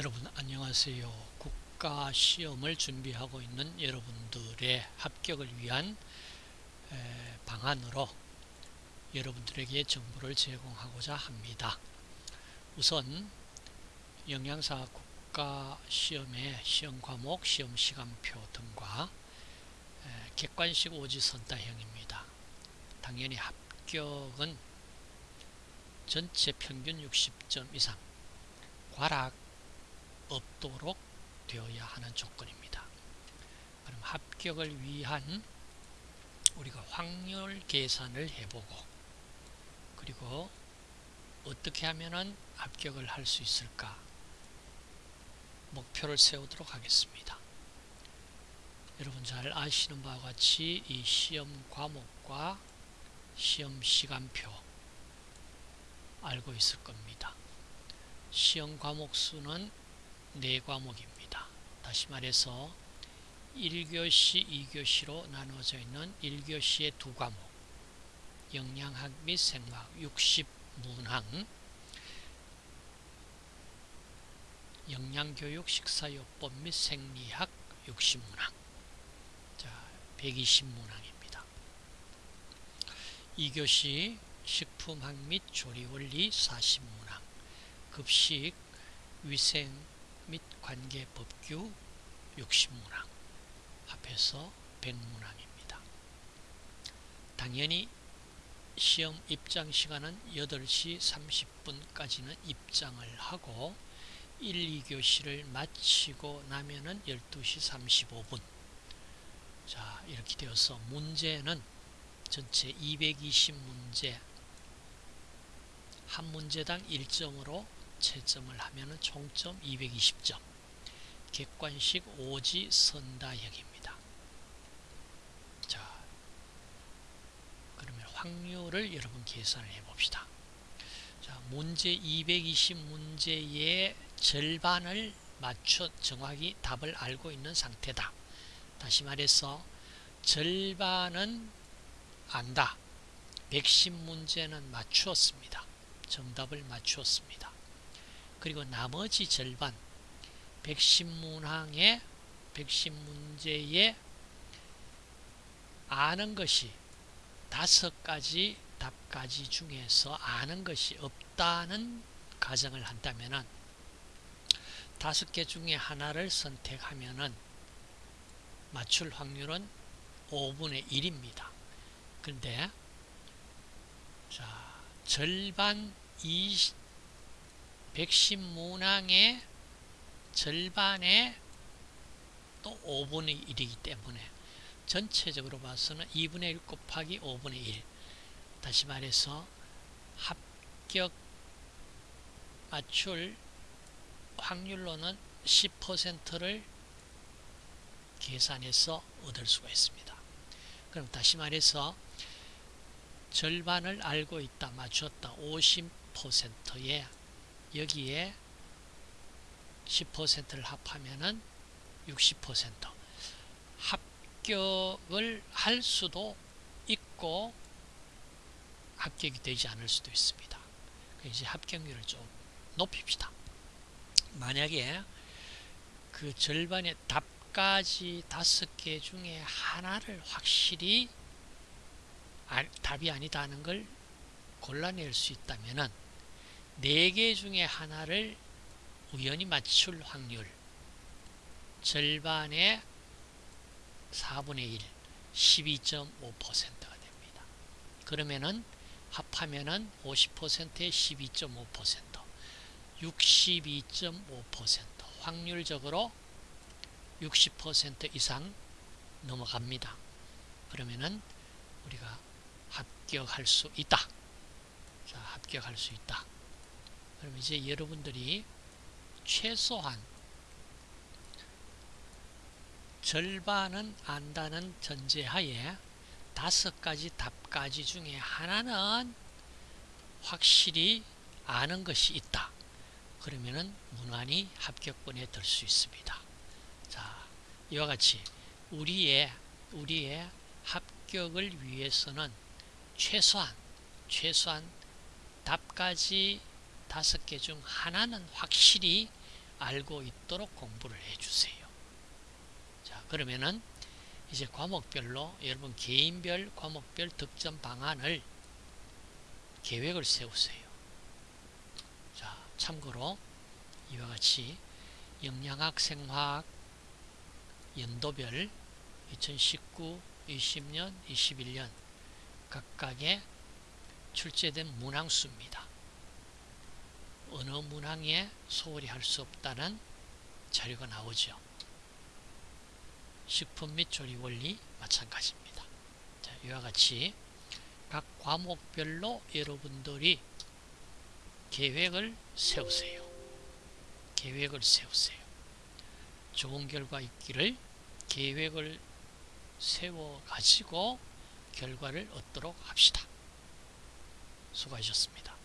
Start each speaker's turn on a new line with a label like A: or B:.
A: 여러분 안녕하세요. 국가 시험을 준비하고 있는 여러분들의 합격을 위한 방안으로 여러분들에게 정보를 제공하고자 합니다. 우선 영양사 국가 시험의 시험 과목, 시험 시간표 등과 객관식 오지선다형입니다. 당연히 합격은 전체 평균 60점 이상 과락 없도록 되어야 하는 조건입니다. 그럼 합격을 위한 우리가 확률 계산을 해보고 그리고 어떻게 하면 합격을 할 수 있을까 목표를 세우도록 하겠습니다. 여러분 잘 아시는 바와 같이 이 시험 과목과 시험 시간표 알고 있을 겁니다. 시험 과목 수는 4과목입니다. 다시 말해서 1교시, 2교시로 나누어져 있는 1교시의 두 과목 영양학 및 생화학 60문항 영양교육 식사요법 및 생리학 60문항 자 120문항입니다. 2교시 식품학 및 조리원리 40문항 급식 위생 및 관계 법규 60문항 합해서 100문항입니다. 당연히 시험 입장 시간은 8시 30분까지는 입장을 하고 1, 2교시를 마치고 나면은 12시 35분 자 이렇게 되어서 문제는 전체 220문제 한 문제당 1점으로 채점을 하면 총점 220점 객관식 오지 선다형입니다. 자, 그러면 확률을 여러분 계산을 해봅시다. 자, 문제 220문제의 절반을 맞춰 정확히 답을 알고 있는 상태다. 다시 말해서 절반은 안다. 110문제는 맞추었습니다. 정답을 맞추었습니다. 그리고 나머지 절반 110문항의 110문제에 아는 것이 다섯 가지 답가지 중에서 아는 것이 없다는 가정을 한다면 다섯 개 중에 하나를 선택하면 맞출 확률은 5분의 1입니다. 그런데 자 절반 20 110문항의 절반의 또 5분의 1이기 때문에 전체적으로 봐서는 2분의 1 곱하기 5분의 1 다시 말해서 합격 맞출 확률로는 10%를 계산해서 얻을 수가 있습니다. 그럼 다시 말해서 절반을 알고 있다 맞췄다 50%에 여기에 10%를 합하면은 60% 합격을 할 수도 있고 합격이 되지 않을 수도 있습니다. 이제 합격률을 좀 높입시다. 만약에 그 절반의 답까지 다섯 개 중에 하나를 확실히 답이 아니다는 걸 골라낼 수 있다면은 4개 중에 하나를 우연히 맞출 확률 절반의 4분의 1 12.5%가 됩니다. 그러면은 합하면은 50%에 12.5% 62.5% 확률적으로 60% 이상 넘어갑니다. 그러면은 우리가 합격할 수 있다. 자, 합격할 수 있다. 그럼 이제 여러분들이 최소한 절반은 안다는 전제하에 다섯 가지 답가지 중에 하나는 확실히 아는 것이 있다. 그러면은 무난히 합격권에 들 수 있습니다. 자, 이와 같이 우리의 우리의 합격을 위해서는 최소한 최소한 답까지 다섯 개 중 하나는 확실히 알고 있도록 공부를 해주세요. 자, 그러면은 이제 과목별로 여러분 개인별 과목별 득점 방안을 계획을 세우세요. 자, 참고로 이와 같이 영양학, 생화학 연도별 2019, 20년, 21년 각각의 출제된 문항수입니다. 어느 문항에 소홀히 할 수 없다는 자료가 나오죠. 식품 및 조리 원리 마찬가지입니다. 자, 이와 같이 각 과목별로 여러분들이 계획을 세우세요. 계획을 세우세요. 좋은 결과 있기를 계획을 세워 가지고 결과를 얻도록 합시다. 수고하셨습니다.